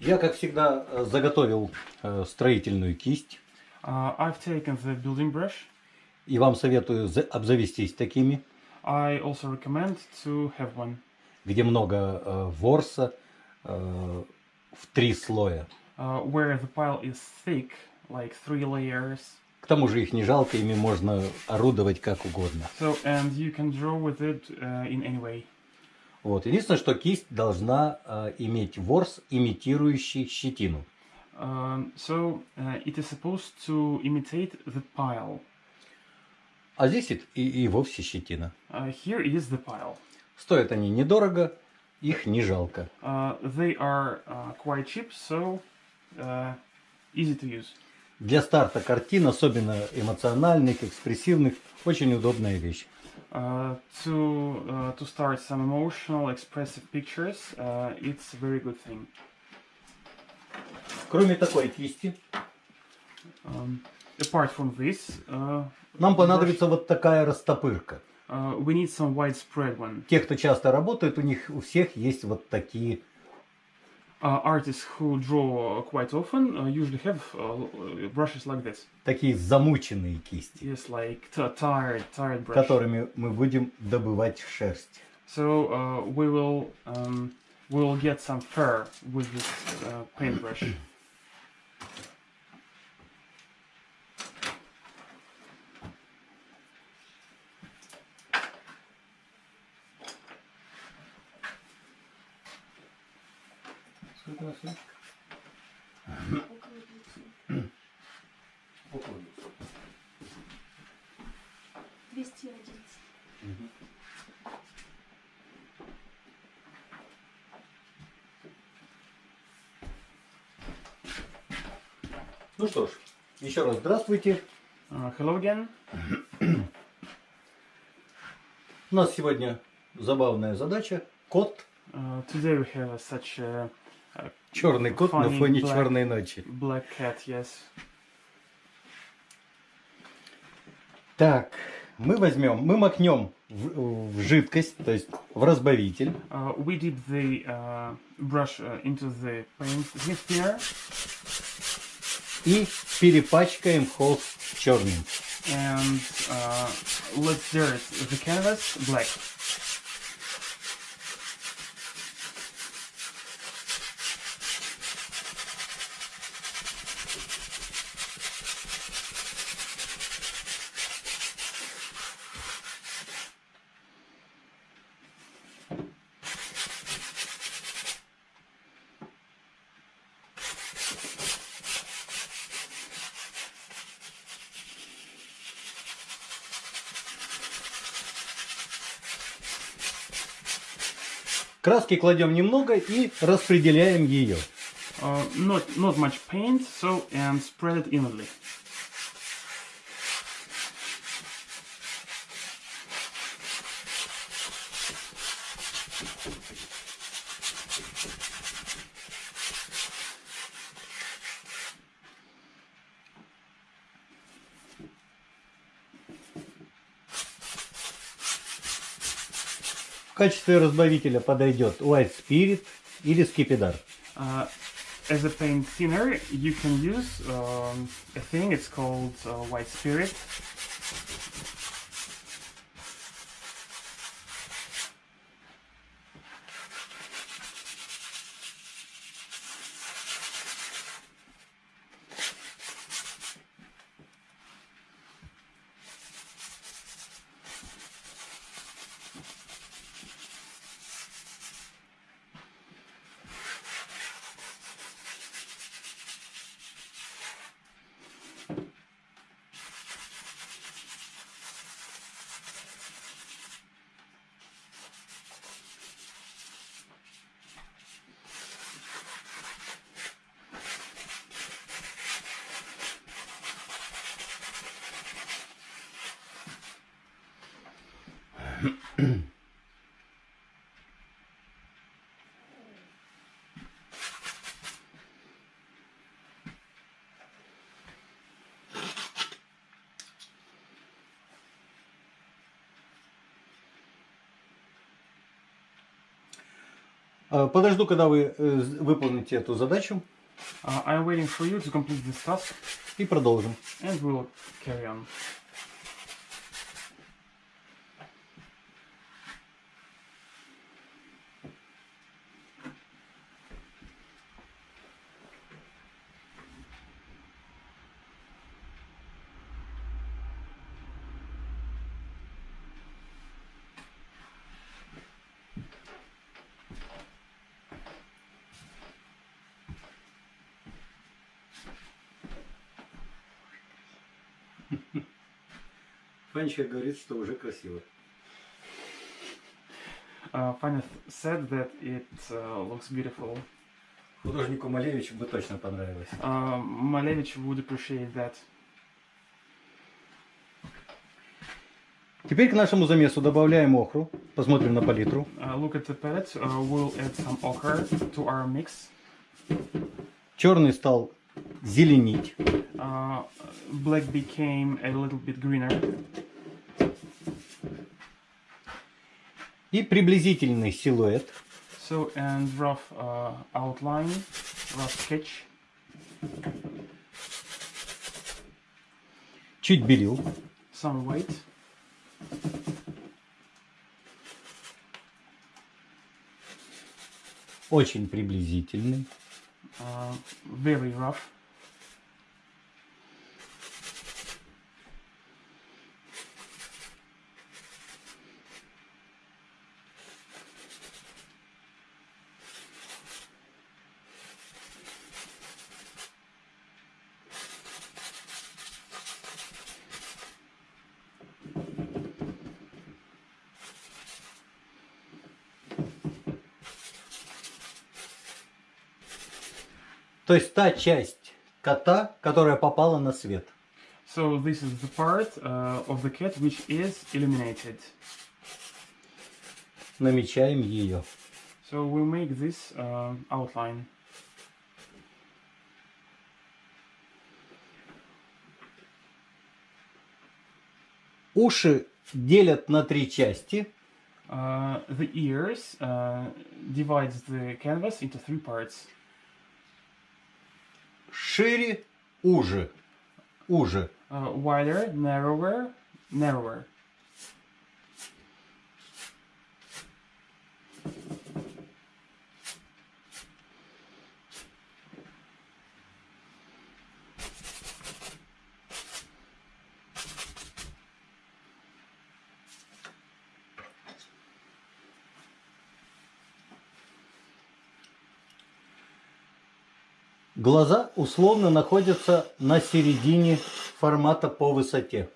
Я, как всегда, э, заготовил э, строительную кисть. Uh, I've taken the building brush. И вам советую за- обзавестись такими, I also recommend to have one где много э, ворса э, в три слоя. uh, where the pile is thick, like three layers. К тому же их не жалко, ими можно орудовать как угодно. So and you can draw with it uh, in any way. Вот. Единственное, что кисть должна э, иметь ворс, имитирующий щетину. Um, so uh, it is supposed to imitate the pile. А здесь и, и- и вовсе щетина. Uh, here is the pile. Стоят они недорого, их не жалко. Uh, they are uh, quite cheap, so uh, easy to use. Для старта картин, особенно эмоциональных, экспрессивных, очень удобная вещь. Uh, to uh, to start some emotional, expressive pictures, uh, it's a very good thing. Кроме такой кисти, Um, apart from this, uh, нам понадобится вот такая растопырка. uh, we need some widespread one. Те, кто часто работает, у них у всех есть вот такие Uh, artists who draw quite often uh, usually have uh, brushes like this. такие замученные кисти, Yes, like t- tired, tired brush. которыми мы будем добывать шерсть. So uh, we will um, we will get some fur with this uh, paintbrush. Сколько у нас есть? Около двухсот. 211. Ну что ж, еще раз здравствуйте. Hello again. У нас сегодня забавная задача. Кот, Uh, today we have such a, черный кот на фоне black. черной ночи. black cat. Yes. Так, мы возьмем, мы макнем в, в жидкость, то есть в разбавитель. Uh, we did the uh, brush uh, into the paint thinner и перепачкаем холст черным. and uh, let's dirt the canvas black. Краски кладем немного и распределяем ее. Uh, not not much paint, so and spread it evenly. Качестве разбавителя подойдет White Spirit или Скипидар. Uh, as a paint thinner, you can use um, a thing. It's called uh, white spirit. Подожду, когда вы выполните эту задачу. Uh, I'm waiting for you to complete this task. И продолжим. And we'll carry on. Фанечка говорит, что уже красиво. Uh, th- said that it uh, looks beautiful. Художнику Малевичу бы точно понравилось. Uh, Malevich would appreciate that. Теперь к нашему замесу добавляем охру. Посмотрим на палитру. Uh, look at the palette. Uh, we'll add some ochre to our mix. Черный стал зеленить. Uh, black became a little bit greener. И приблизительный силуэт So, and rough uh, outline, rough sketch. чуть белил. Some white. Очень приблизительный. Uh, very rough. То есть та часть кота, которая попала на свет. So this is the part uh, of the cat which is illuminated. Намечаем ее. So we'll make this uh, outline. Уши делят на три части. Uh, the ears uh, divides the canvas into three parts. Шире, уже. Уже. Uh, wider, narrower, narrower. Глаза условно находятся на середине формата по высоте.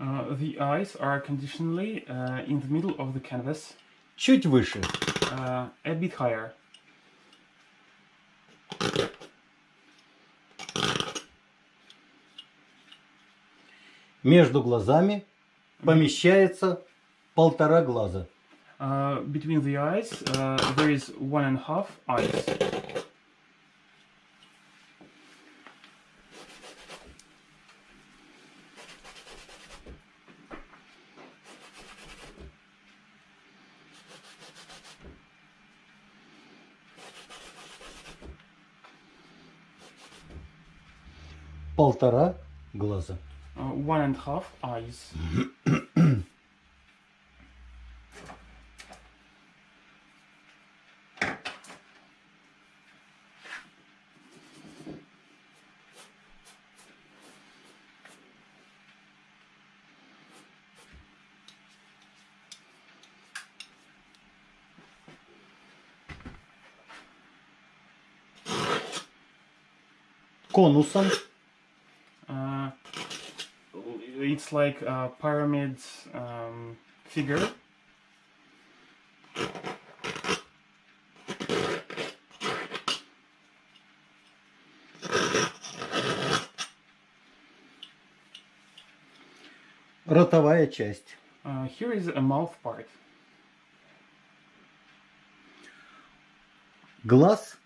Uh, the eyes are conditionally uh, in the middle of the canvas, Чуть выше. uh, a bit higher. Между глазами помещается полтора глаза. Uh, between the eyes, uh, there is one and a half eyes. Полтора глаза. Uh, one and half eyes. Конусом Uh, it's like a pyramid um, figure. ротовая часть. Uh, here is a mouth part. Глаз,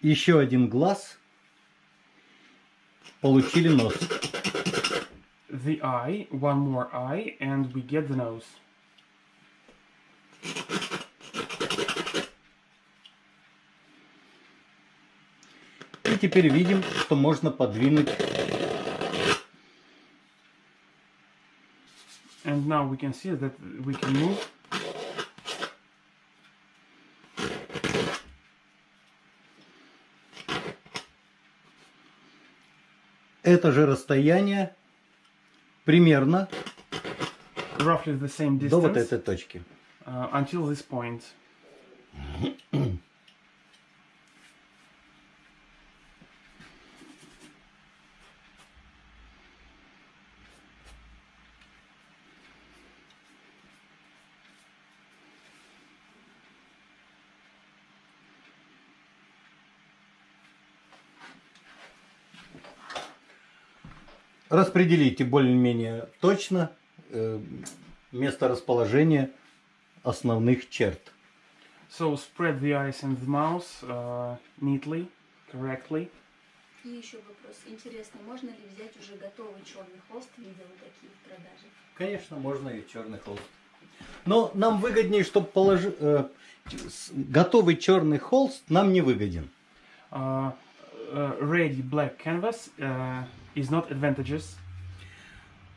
еще один глаз. Получили нос the eye, one more eye, and we get the nose. И теперь видим, что можно подвинуть. And now we can see that we can move это же расстояние примерно roughly the same до вот этой точки. uh, until this point. Распределите более-менее точно э, место расположения основных черт. So spread the eyes and the mouth uh, neatly, correctly. И еще вопрос. Интересно, можно ли взять уже готовый черный холст? Видела такие в продаже. Конечно, можно и черный холст. Но нам выгоднее, чтобы положи, э, с- готовый черный холст нам не выгоден. Uh, ready black canvas uh, is not advantageous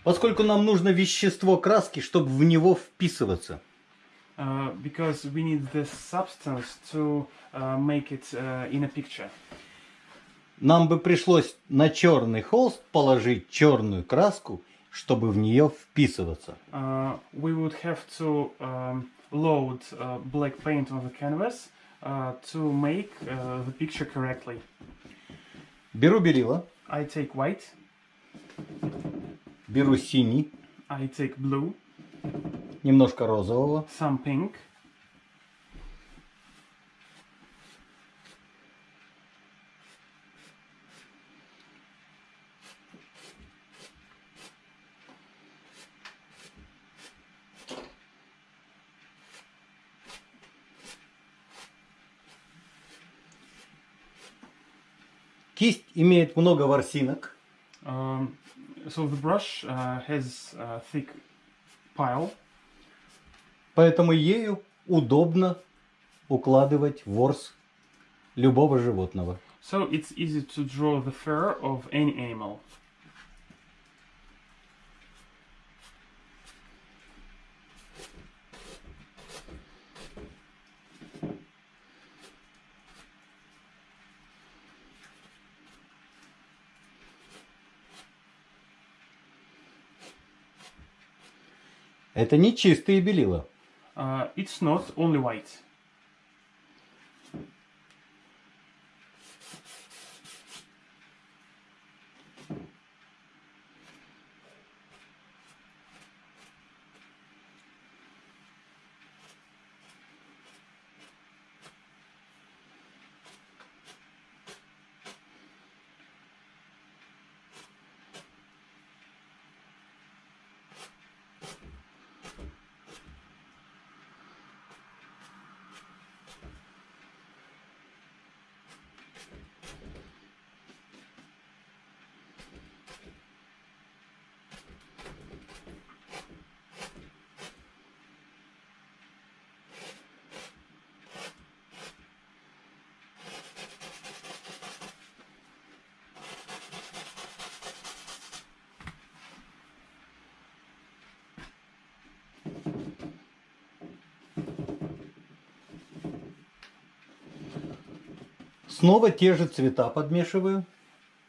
Поскольку нам нужно вещество краски, чтобы в него вписываться. uh, because we need this substance to uh, make it uh, in a picture. Нам бы пришлось на черный холст положить черную краску, чтобы в нее вписываться. Uh, we would have to um, load uh, black paint on the canvas uh, to make uh, the picture correctly. Беру белила, I take white, беру синий, I take blue, немножко розового, some pink, Кисть имеет много ворсинок, Um, so the brush uh, has a thick pile, поэтому ею удобно укладывать ворс любого животного. so it's easy to draw the fur of any animal. Это не чистые белила. Uh, it's not only white. Снова те же цвета подмешиваю.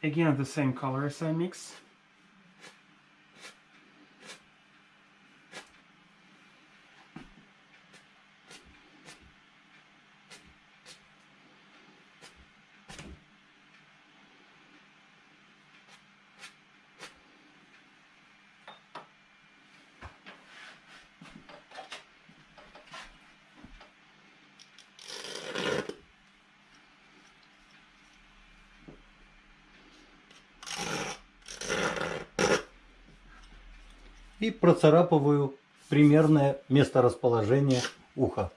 Again, the same colors I mix. И процарапываю примерное месторасположение уха.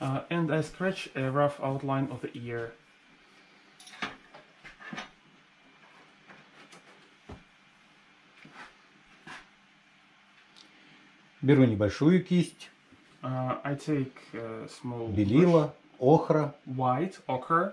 Uh, and I scratch a rough outline of the ear. Беру небольшую кисть, Uh, I take uh, small brush, белила, охра, white ochre,